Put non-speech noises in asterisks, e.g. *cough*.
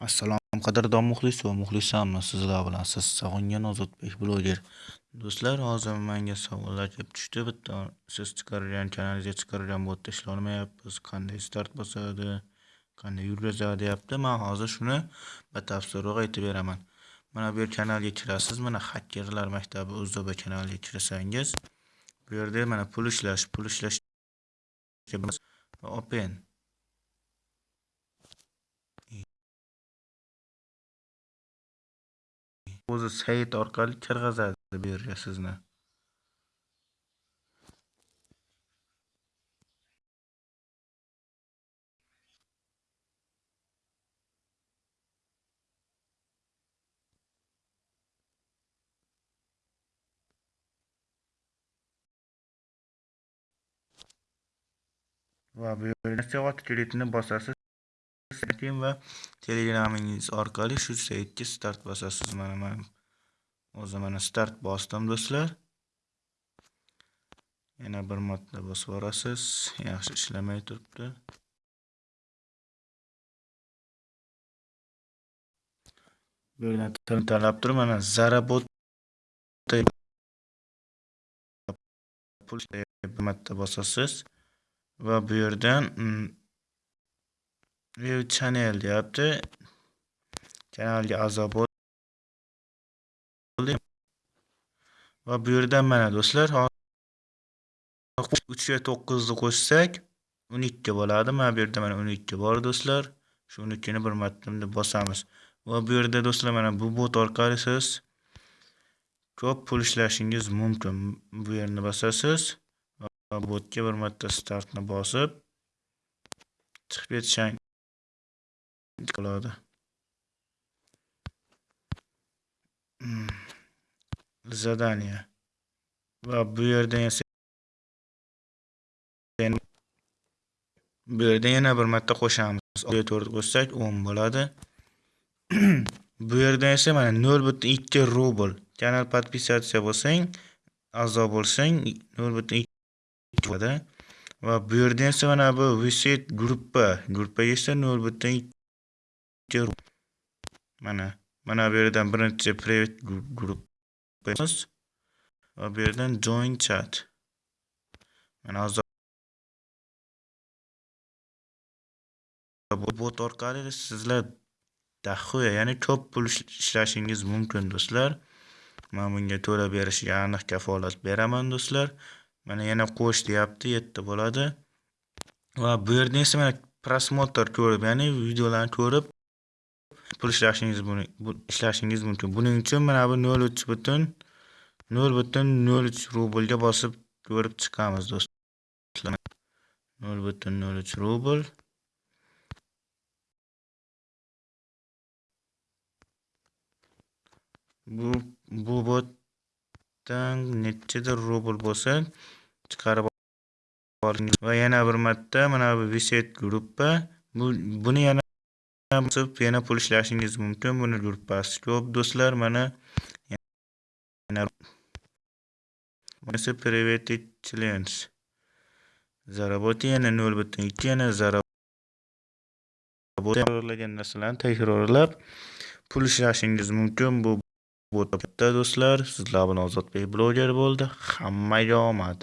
Assalom qadrdon muxlis va muxlisamni sizlar bilan siz sog'ingan Ozodbek bloger. Do'stlar, hozir menga savollar kelib tushdi. Bitta siz chiqargan kanalingizga chiqargan botda ishlolmayapmiz. Qanday start bosadi, qanday yurgizadi deyapti. Men hozir shuni batafsilroq aytib beraman. Mana bu kanalga kirasiz. Mana hackerlar maktabi UZB kanaliga kirsangiz, bu yerda mana pul ishlash, pul ishlash open o'zi sayt orqali kirgizadi bu yerga sizni. va bu yerda savat kilitini bosasiz saytim va telegramingiz orqali shu saytga start bosasiz. Mana men o'zi mana start bosdim do'stlar. Yana bir marta bosib yuborasiz. Yaxshi ishlamay turibdi. Bu yerdan tanlab turib mana Zarabot pul bir marta bosasiz. va bu yerdan hmm, new channel deyapti. Kanalga a'zo bo'ling. Va bu yerdan mana do'stlar uchga to'qqizni qo'shsak o'n ikki bo'ladi. Mana bu yerda mana o'n ikki bor do'stlar. Shu o'n ikkini bir marta bosamiz. Va bu yerda do'stlar mana bu bot orqali siz ko'p pul ishlashingiz mumkin. Bu yerni bosasiz botga bir marta startni bosib chiqib ketishang bo'ladi задание va bu yerda *clears throat* bu yerda yana bir marta qo'shamiz to'rt qo'shsak o'n bo'ladi bu yerda esa mana nol butun ikki rubl kanal подписаться bo'lsang a'zo bo'lsang nol butun bo'ladi va bu yerda esa mana bu visit gruppa gruppaga esa nol butun ikki mana mana bu yerdan birinchi привет gruppa va bu yerdan join chat. Mana hozir bot orqali sizlar dahoya ya'ni ko'p pul ishlashingiz mumkin do'stlar. Man bunga to'lab berishiga aniq kafolat beraman do'stlar. Mana yana qo'sh deyapti yetti bo'ladi. Va bu yerda esa mana prosmotr ko'rib ya'ni videolarni ko'rib pul ishlashingiz ishlashingiz mumkin. Buning uchun mana bu nol uch butun nol butun nol uch rublga bosib ko'rib chiqamiz do'stlar. Nol butun nol uch rubl. Bu bu botdan nechadir rubl bo'lsa chiqarib va yana bir marta mana bu viset gruppa bu buni yana yana pul ishlashingiz mumkin. Buni gruppasi ko'p do'stlar mana yana bunisi приветик challenge заработай yana nol butun ikki yana takrorlagan narsalarni takrorlab pul ishlashingiz mumkin. Bu bu do'stlar sizlar bilan ozodbek bloger bo'ldi. Hammaga omad.